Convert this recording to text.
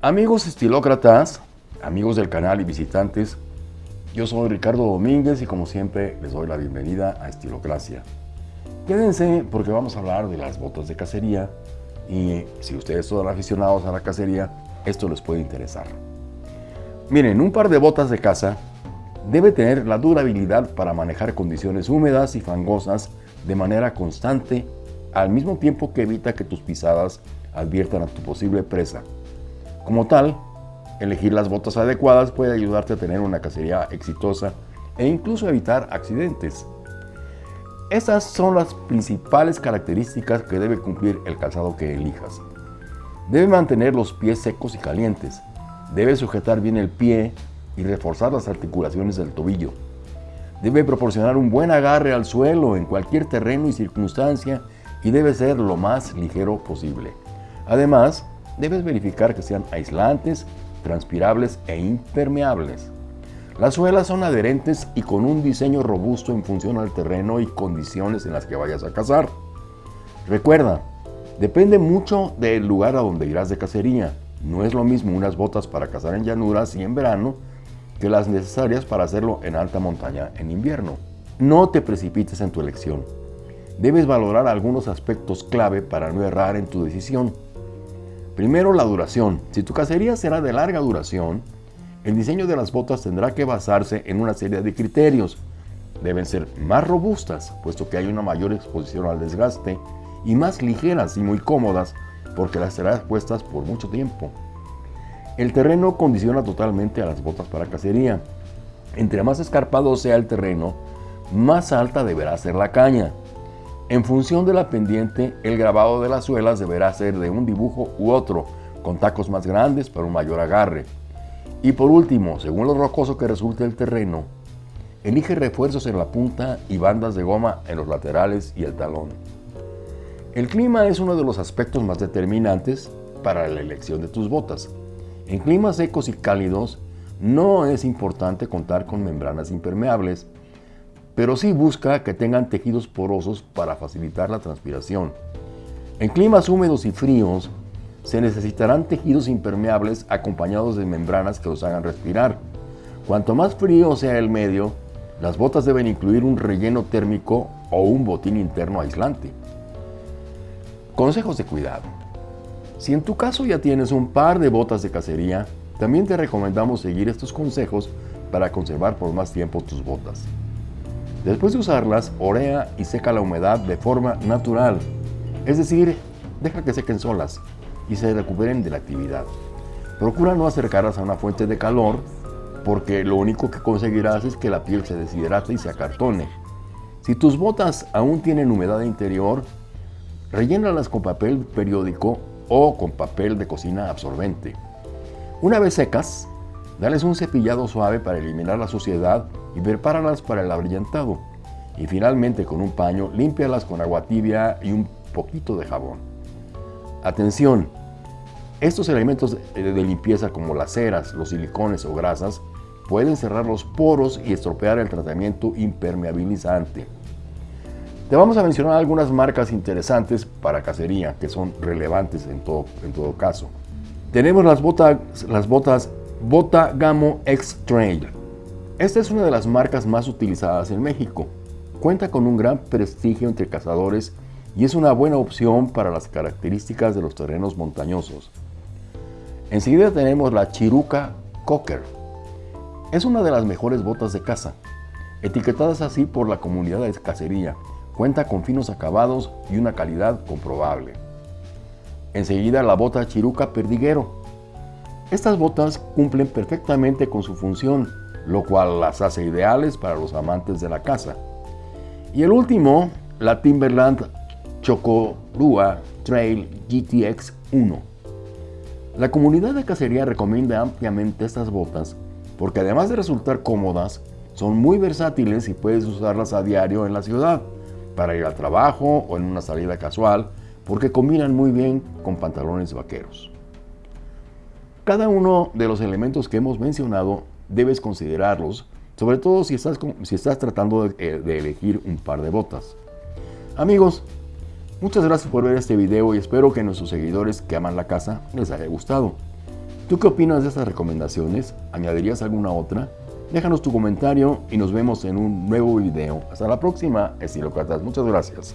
Amigos estilócratas, amigos del canal y visitantes, yo soy Ricardo Domínguez y como siempre les doy la bienvenida a Estilocracia. Quédense porque vamos a hablar de las botas de cacería y si ustedes son aficionados a la cacería, esto les puede interesar. Miren, un par de botas de caza debe tener la durabilidad para manejar condiciones húmedas y fangosas de manera constante, al mismo tiempo que evita que tus pisadas adviertan a tu posible presa. Como tal, elegir las botas adecuadas puede ayudarte a tener una cacería exitosa e incluso evitar accidentes. Estas son las principales características que debe cumplir el calzado que elijas. Debe mantener los pies secos y calientes. Debe sujetar bien el pie y reforzar las articulaciones del tobillo. Debe proporcionar un buen agarre al suelo en cualquier terreno y circunstancia y debe ser lo más ligero posible. Además, debes verificar que sean aislantes, transpirables e impermeables. Las suelas son adherentes y con un diseño robusto en función al terreno y condiciones en las que vayas a cazar. Recuerda, depende mucho del lugar a donde irás de cacería. No es lo mismo unas botas para cazar en llanuras y en verano que las necesarias para hacerlo en alta montaña en invierno. No te precipites en tu elección. Debes valorar algunos aspectos clave para no errar en tu decisión. Primero, la duración. Si tu cacería será de larga duración, el diseño de las botas tendrá que basarse en una serie de criterios. Deben ser más robustas, puesto que hay una mayor exposición al desgaste, y más ligeras y muy cómodas, porque las serás puestas por mucho tiempo. El terreno condiciona totalmente a las botas para cacería. Entre más escarpado sea el terreno, más alta deberá ser la caña. En función de la pendiente, el grabado de las suelas deberá ser de un dibujo u otro, con tacos más grandes para un mayor agarre. Y por último, según lo rocoso que resulte el terreno, elige refuerzos en la punta y bandas de goma en los laterales y el talón. El clima es uno de los aspectos más determinantes para la elección de tus botas. En climas secos y cálidos, no es importante contar con membranas impermeables, pero sí busca que tengan tejidos porosos para facilitar la transpiración. En climas húmedos y fríos, se necesitarán tejidos impermeables acompañados de membranas que los hagan respirar. Cuanto más frío sea el medio, las botas deben incluir un relleno térmico o un botín interno aislante. Consejos de cuidado. Si en tu caso ya tienes un par de botas de cacería, también te recomendamos seguir estos consejos para conservar por más tiempo tus botas. Después de usarlas, orea y seca la humedad de forma natural, es decir, deja que sequen solas y se recuperen de la actividad. Procura no acercarlas a una fuente de calor porque lo único que conseguirás es que la piel se deshidrate y se acartone. Si tus botas aún tienen humedad interior, rellénalas con papel periódico o con papel de cocina absorbente. Una vez secas, dales un cepillado suave para eliminar la suciedad y prepáralas para el abrillantado. Y finalmente con un paño, límpialas con agua tibia y un poquito de jabón. Atención, estos elementos de limpieza como las ceras, los silicones o grasas pueden cerrar los poros y estropear el tratamiento impermeabilizante. Te vamos a mencionar algunas marcas interesantes para cacería que son relevantes en todo, en todo caso. Tenemos las botas, las botas Bota Gamo X Trail. Esta es una de las marcas más utilizadas en México. Cuenta con un gran prestigio entre cazadores y es una buena opción para las características de los terrenos montañosos. Enseguida tenemos la Chiruca Cocker. Es una de las mejores botas de caza, etiquetadas así por la comunidad de cacería. Cuenta con finos acabados y una calidad comprobable. Enseguida la bota Chiruca Perdiguero. Estas botas cumplen perfectamente con su función lo cual las hace ideales para los amantes de la caza. Y el último, la Timberland Chocorua Trail GTX 1. La comunidad de cacería recomienda ampliamente estas botas porque además de resultar cómodas, son muy versátiles y puedes usarlas a diario en la ciudad, para ir al trabajo o en una salida casual, porque combinan muy bien con pantalones vaqueros. Cada uno de los elementos que hemos mencionado debes considerarlos, sobre todo si estás, si estás tratando eh, de, elegir un par de botas. Amigos, muchas gracias por ver este video y espero que nuestros seguidores que aman la casa les haya gustado. ¿Tú qué opinas de estas recomendaciones? ¿Añadirías alguna otra? Déjanos tu comentario y nos vemos en un nuevo video. Hasta la próxima, estilócratas. Muchas gracias.